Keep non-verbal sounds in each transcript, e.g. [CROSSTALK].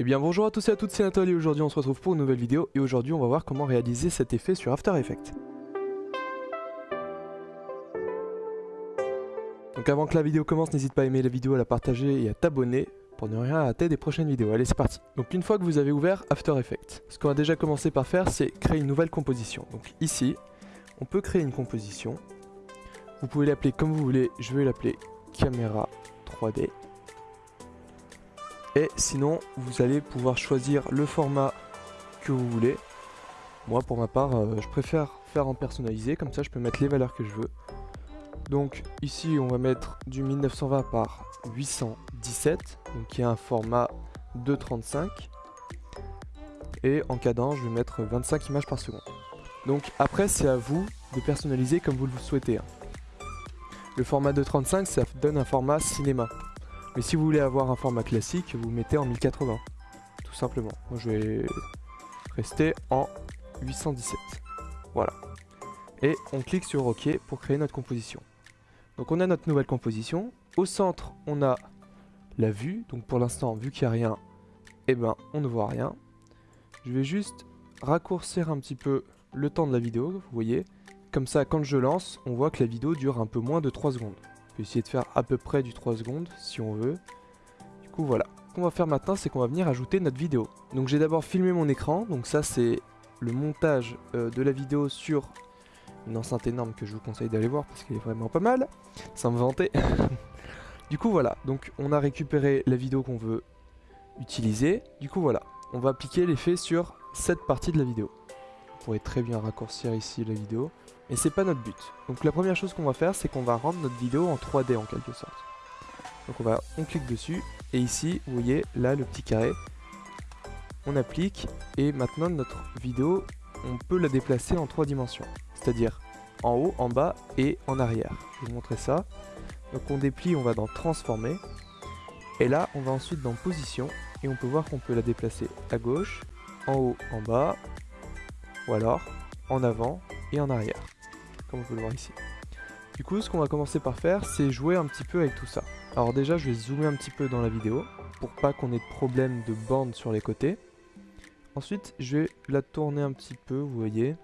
Eh bien bonjour à tous et à toutes, c'est Nathalie aujourd'hui on se retrouve pour une nouvelle vidéo et aujourd'hui on va voir comment réaliser cet effet sur After Effects. Donc avant que la vidéo commence, n'hésite pas à aimer la vidéo, à la partager et à t'abonner pour ne rien rater des prochaines vidéos. Allez c'est parti Donc une fois que vous avez ouvert After Effects, ce qu'on va déjà commencer par faire c'est créer une nouvelle composition. Donc ici, on peut créer une composition. Vous pouvez l'appeler comme vous voulez, je vais l'appeler caméra 3D. Et sinon, vous allez pouvoir choisir le format que vous voulez. Moi, pour ma part, euh, je préfère faire en personnalisé, comme ça je peux mettre les valeurs que je veux. Donc ici, on va mettre du 1920 par 817, donc qui est un format 2.35. Et en cadence, je vais mettre 25 images par seconde. Donc après, c'est à vous de personnaliser comme vous le souhaitez. Hein. Le format 2.35, ça donne un format cinéma. Mais si vous voulez avoir un format classique, vous mettez en 1080, tout simplement. Moi je vais rester en 817. Voilà. Et on clique sur OK pour créer notre composition. Donc on a notre nouvelle composition. Au centre, on a la vue. Donc pour l'instant, vu qu'il n'y a rien, eh ben, on ne voit rien. Je vais juste raccourcir un petit peu le temps de la vidéo, vous voyez. Comme ça, quand je lance, on voit que la vidéo dure un peu moins de 3 secondes essayer de faire à peu près du 3 secondes si on veut. Du coup voilà. Ce qu'on va faire maintenant c'est qu'on va venir ajouter notre vidéo. Donc j'ai d'abord filmé mon écran. Donc ça c'est le montage euh, de la vidéo sur une enceinte énorme que je vous conseille d'aller voir parce qu'elle est vraiment pas mal. Sans me vanter. [LAUGHS] du coup voilà. Donc on a récupéré la vidéo qu'on veut utiliser. Du coup voilà. On va appliquer l'effet sur cette partie de la vidéo. On pourrait très bien raccourcir ici la vidéo. Et c'est pas notre but. Donc la première chose qu'on va faire, c'est qu'on va rendre notre vidéo en 3D en quelque sorte. Donc on va, clique dessus, et ici, vous voyez, là, le petit carré, on applique, et maintenant notre vidéo, on peut la déplacer en trois dimensions. C'est-à-dire en haut, en bas et en arrière. Je vais vous montrer ça. Donc on déplie, on va dans transformer, et là, on va ensuite dans position, et on peut voir qu'on peut la déplacer à gauche, en haut, en bas, ou alors en avant et en arrière comme vous pouvez le voir ici. Du coup, ce qu'on va commencer par faire, c'est jouer un petit peu avec tout ça. Alors déjà, je vais zoomer un petit peu dans la vidéo, pour pas qu'on ait de problème de bande sur les côtés. Ensuite, je vais la tourner un petit peu, vous voyez.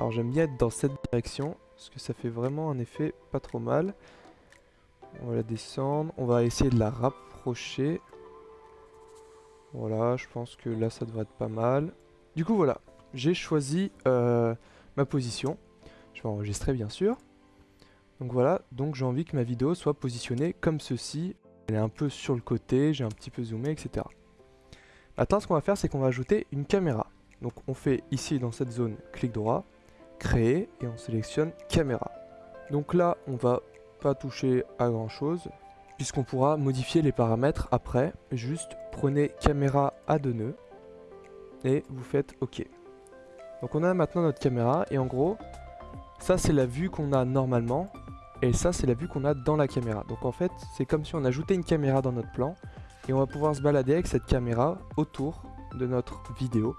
Alors j'aime bien être dans cette direction, parce que ça fait vraiment un effet pas trop mal. On va la descendre, on va essayer de la rapprocher. Voilà, je pense que là ça devrait être pas mal. Du coup voilà, j'ai choisi euh, ma position. Je vais enregistrer bien sûr. Donc voilà, donc j'ai envie que ma vidéo soit positionnée comme ceci. Elle est un peu sur le côté, j'ai un petit peu zoomé, etc. Maintenant, ce qu'on va faire, c'est qu'on va ajouter une caméra. Donc on fait ici dans cette zone, clic droit, créer, et on sélectionne caméra. Donc là, on va pas toucher à grand chose, puisqu'on pourra modifier les paramètres après. Juste prenez caméra à deux nœuds, et vous faites OK. Donc on a maintenant notre caméra et en gros, ça c'est la vue qu'on a normalement et ça c'est la vue qu'on a dans la caméra. Donc en fait, c'est comme si on ajoutait une caméra dans notre plan et on va pouvoir se balader avec cette caméra autour de notre vidéo.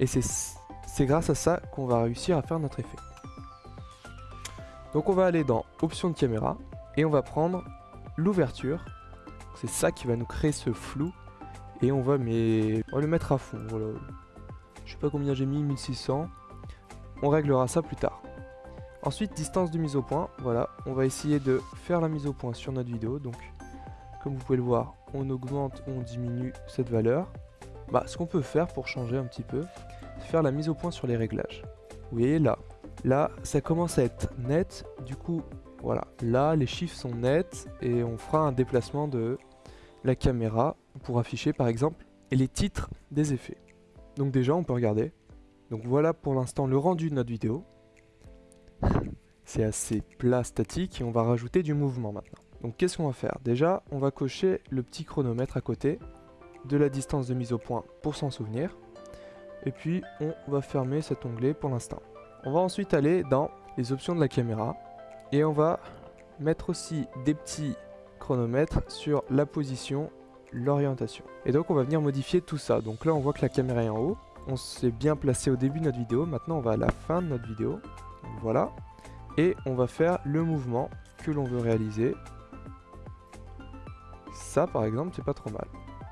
Et c'est grâce à ça qu'on va réussir à faire notre effet. Donc on va aller dans options de caméra et on va prendre l'ouverture. C'est ça qui va nous créer ce flou et on va, le mettre à fond. Voilà. Je sais pas combien j'ai mis, 1600. On réglera ça plus tard. Ensuite, distance de mise au point. Voilà, on va essayer de faire la mise au point sur notre vidéo. Donc, comme vous pouvez le voir, on augmente ou on diminue cette valeur. Bah, ce qu'on peut faire pour changer un petit peu, c'est faire la mise au point sur les réglages. Vous voyez là, là, ça commence à être net. Du coup, voilà, là, les chiffres sont nets et on fera un déplacement de la caméra pour afficher, par exemple, les titres des effets. Donc déjà, on peut regarder. Donc voilà pour l'instant le rendu de notre vidéo. [LAUGHS] C'est assez plat, statique, et on va rajouter du mouvement maintenant. Donc qu'est-ce qu'on va faire? Déjà, on va cocher le petit chronomètre à côté de la distance de mise au point pour s'en souvenir. Et puis, on va fermer cet onglet pour l'instant. On va ensuite aller dans les options de la caméra. Et on va mettre aussi des petits chronomètres sur la position l'orientation. Et donc on va venir modifier tout ça. Donc là on voit que la caméra est en haut. On s'est bien placé au début de notre vidéo. Maintenant on va à la fin de notre vidéo. voilà. Et on va faire le mouvement que l'on veut réaliser. Ça par exemple c'est pas trop mal.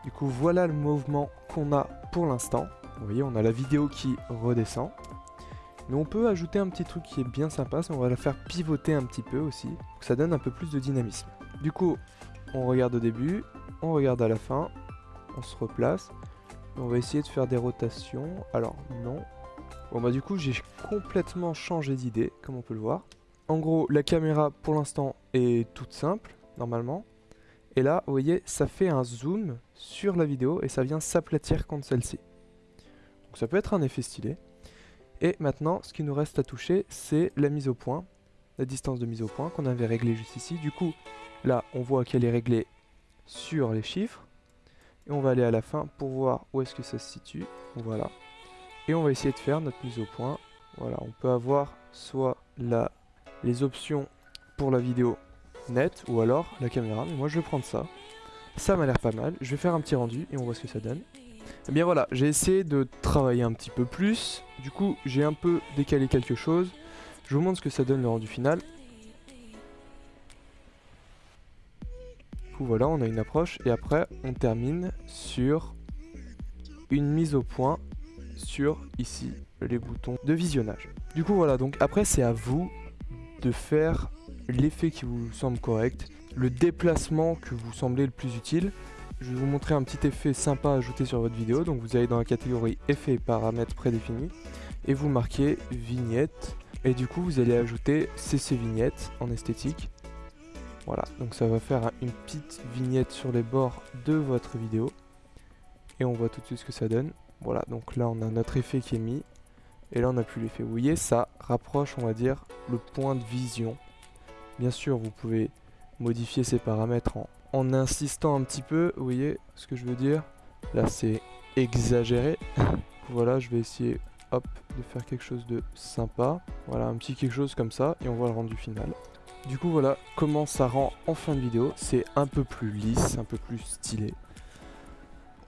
Du coup voilà le mouvement qu'on a pour l'instant. Vous voyez on a la vidéo qui redescend. Mais on peut ajouter un petit truc qui est bien sympa, c'est on va la faire pivoter un petit peu aussi. Ça donne un peu plus de dynamisme. Du coup on regarde au début, on regarde à la fin, on se replace. On va essayer de faire des rotations. Alors non. Bon bah du coup j'ai complètement changé d'idée, comme on peut le voir. En gros, la caméra pour l'instant est toute simple, normalement. Et là, vous voyez, ça fait un zoom sur la vidéo et ça vient s'aplatir contre celle-ci. Donc ça peut être un effet stylé. Et maintenant, ce qui nous reste à toucher, c'est la mise au point, la distance de mise au point qu'on avait réglée juste ici. Du coup, là, on voit qu'elle est réglée sur les chiffres. Et on va aller à la fin pour voir où est-ce que ça se situe. Voilà. Et on va essayer de faire notre mise au point. Voilà, on peut avoir soit la les options pour la vidéo nette ou alors la caméra. Mais moi je vais prendre ça. Ça m'a l'air pas mal. Je vais faire un petit rendu et on voit ce que ça donne. Et eh bien voilà, j'ai essayé de travailler un petit peu plus. Du coup, j'ai un peu décalé quelque chose. Je vous montre ce que ça donne le rendu final. Du coup voilà, on a une approche et après on termine sur une mise au point sur ici les boutons de visionnage. Du coup voilà, donc après c'est à vous de faire l'effet qui vous semble correct, le déplacement que vous semblez le plus utile. Je vais vous montrer un petit effet sympa à ajouter sur votre vidéo. Donc vous allez dans la catégorie effets et paramètres prédéfinis et vous marquez vignette. Et du coup vous allez ajouter CC vignette en esthétique. Voilà, donc ça va faire une petite vignette sur les bords de votre vidéo. Et on voit tout de suite ce que ça donne. Voilà, donc là on a notre effet qui est mis. Et là on n'a plus l'effet. Vous voyez, ça rapproche, on va dire, le point de vision. Bien sûr, vous pouvez modifier ces paramètres en, en insistant un petit peu. Vous voyez ce que je veux dire? Là, c'est exagéré. [LAUGHS] voilà, je vais essayer, hop, de faire quelque chose de sympa. Voilà, un petit quelque chose comme ça, et on voit le rendu final. Du coup, voilà comment ça rend en fin de vidéo. C'est un peu plus lisse, un peu plus stylé.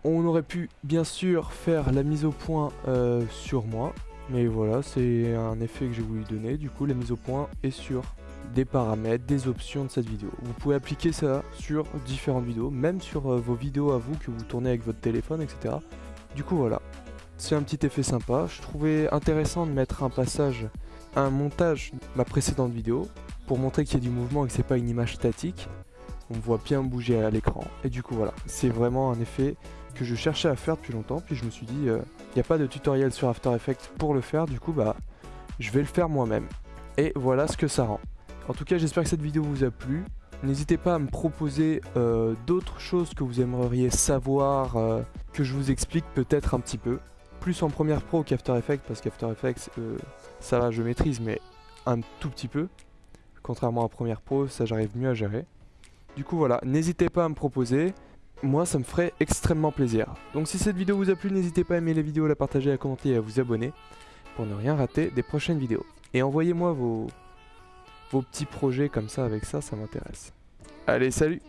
On aurait pu, bien sûr, faire la mise au point euh, sur moi. Mais voilà, c'est un effet que j'ai voulu donner. Du coup, la mise au point est sur des paramètres, des options de cette vidéo. Vous pouvez appliquer ça sur différentes vidéos, même sur euh, vos vidéos à vous que vous tournez avec votre téléphone, etc. Du coup, voilà. C'est un petit effet sympa. Je trouvais intéressant de mettre un passage, un montage de ma précédente vidéo pour montrer qu'il y a du mouvement et que c'est pas une image statique. On voit bien bouger à l'écran. Et du coup, voilà. C'est vraiment un effet que je cherchais à faire depuis longtemps. Puis je me suis dit, il euh, n'y a pas de tutoriel sur After Effects pour le faire. Du coup, bah, je vais le faire moi-même. Et voilà ce que ça rend. En tout cas, j'espère que cette vidéo vous a plu. N'hésitez pas à me proposer euh, d'autres choses que vous aimeriez savoir, euh, que je vous explique peut-être un petit peu. Plus en première pro qu'After Effects, parce qu'After Effects, ça va, je maîtrise, mais un tout petit peu. Contrairement à première pro, ça j'arrive mieux à gérer. Du coup voilà, n'hésitez pas à me proposer moi ça me ferait extrêmement plaisir. Donc si cette vidéo vous a plu, n'hésitez pas à aimer la vidéo, à la partager, à commenter et à vous abonner pour ne rien rater des prochaines vidéos. Et envoyez-moi vos, vos petits projets comme ça avec ça, ça m'intéresse. Allez, salut